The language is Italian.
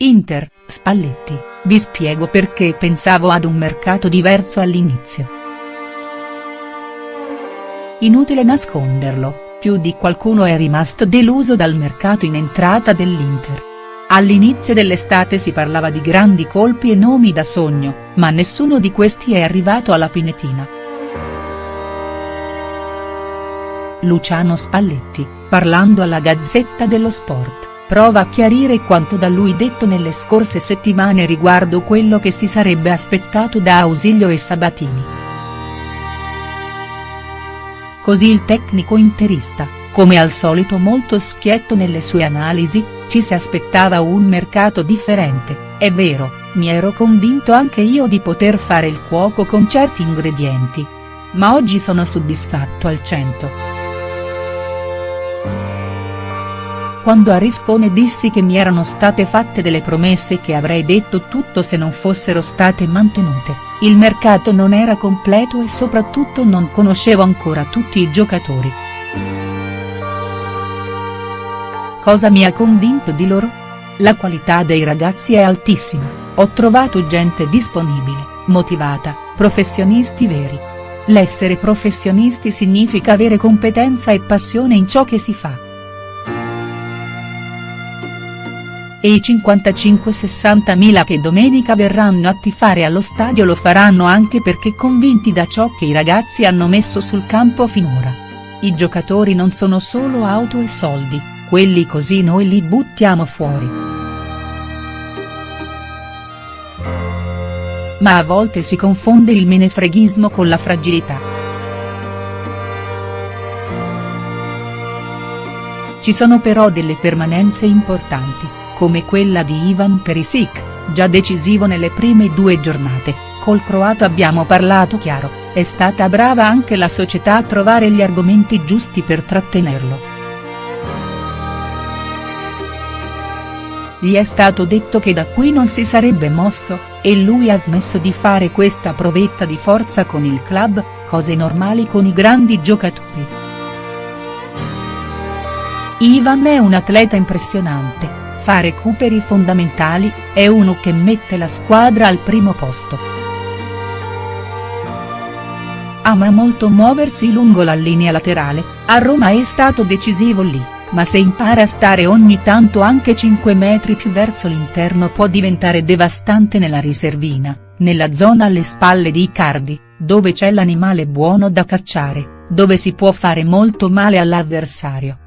Inter, Spalletti, vi spiego perché pensavo ad un mercato diverso all'inizio. Inutile nasconderlo, più di qualcuno è rimasto deluso dal mercato in entrata dell'Inter. All'inizio dell'estate si parlava di grandi colpi e nomi da sogno, ma nessuno di questi è arrivato alla Pinetina. Luciano Spalletti, parlando alla Gazzetta dello Sport prova a chiarire quanto da lui detto nelle scorse settimane riguardo quello che si sarebbe aspettato da Ausilio e Sabatini. Così il tecnico interista, come al solito molto schietto nelle sue analisi, ci si aspettava un mercato differente, è vero, mi ero convinto anche io di poter fare il cuoco con certi ingredienti. Ma oggi sono soddisfatto al 100. Quando a Riscone dissi che mi erano state fatte delle promesse che avrei detto tutto se non fossero state mantenute, il mercato non era completo e soprattutto non conoscevo ancora tutti i giocatori. Cosa mi ha convinto di loro? La qualità dei ragazzi è altissima, ho trovato gente disponibile, motivata, professionisti veri. L'essere professionisti significa avere competenza e passione in ciò che si fa. E i 55-60 mila che domenica verranno a tifare allo stadio lo faranno anche perché convinti da ciò che i ragazzi hanno messo sul campo finora. I giocatori non sono solo auto e soldi, quelli così noi li buttiamo fuori. Ma a volte si confonde il menefreghismo con la fragilità. Ci sono però delle permanenze importanti come quella di Ivan Perisic, già decisivo nelle prime due giornate, col croato abbiamo parlato chiaro, è stata brava anche la società a trovare gli argomenti giusti per trattenerlo. Gli è stato detto che da qui non si sarebbe mosso, e lui ha smesso di fare questa provetta di forza con il club, cose normali con i grandi giocatori. Ivan è un atleta impressionante fa recuperi fondamentali, è uno che mette la squadra al primo posto. Ama molto muoversi lungo la linea laterale, a Roma è stato decisivo lì, ma se impara a stare ogni tanto anche 5 metri più verso l'interno può diventare devastante nella riservina, nella zona alle spalle di Icardi, dove c'è l'animale buono da cacciare, dove si può fare molto male all'avversario.